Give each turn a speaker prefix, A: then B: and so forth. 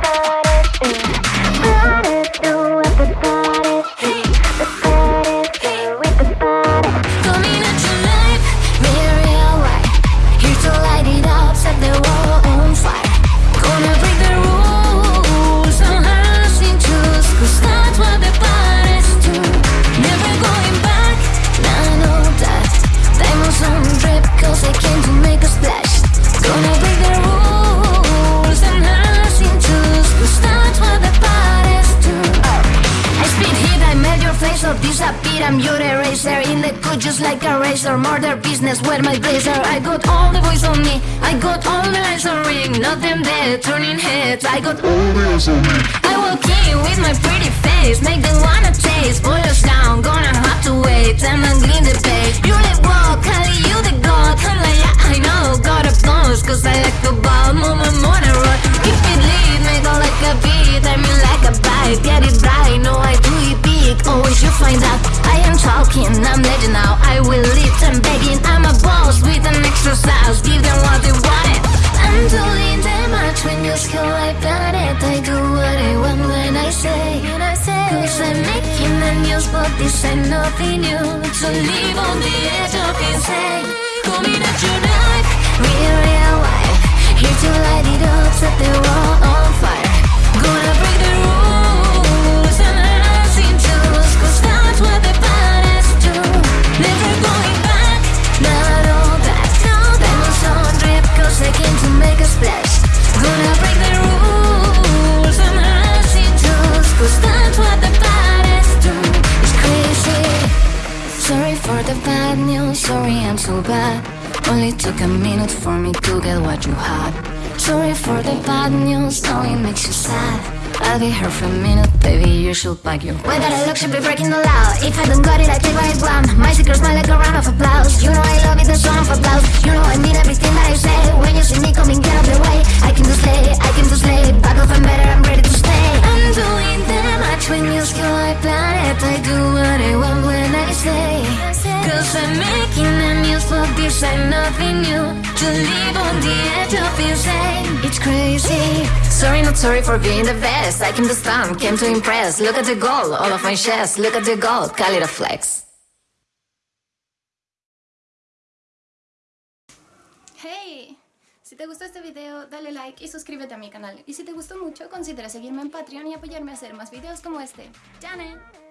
A: Bye. disappear I'm your eraser In the cut just like a razor. Murder business where my blazer? I got all the boys on me. I got all the lights on ring. Nothing them dead, turning heads. I got all the eyes on me. I walk in news but this ain't nothing new. So live on the edge of insane Coming at you like for the bad news, sorry I'm so bad. Only took a minute for me to get what you had. Sorry for the bad news, no it makes you sad. I'll be here for a minute, baby, you should pack your Way that I look should be breaking the law? If I don't got it, I take what I want. My secret smile like a round of applause. You know I love it, the song of applause. You know I mean everything that I say. When you see me coming, get out the way I can do slay, I can do slay Back off, I'm better, I'm ready to stay. I'm doing that much when you skill like planet. I do what I want when I say I'm making the news but this ain't nothing new To live on the edge of insane It's crazy Sorry not sorry for being the best I came to stand, came to impress Look at the gold, all of my chest Look at the gold, call it a flex
B: ¡Hey! Si te gustó este video, dale like y suscríbete a mi canal. Y si te gustó mucho, considera seguirme en Patreon y apoyarme a hacer más videos como este. ¡Janet!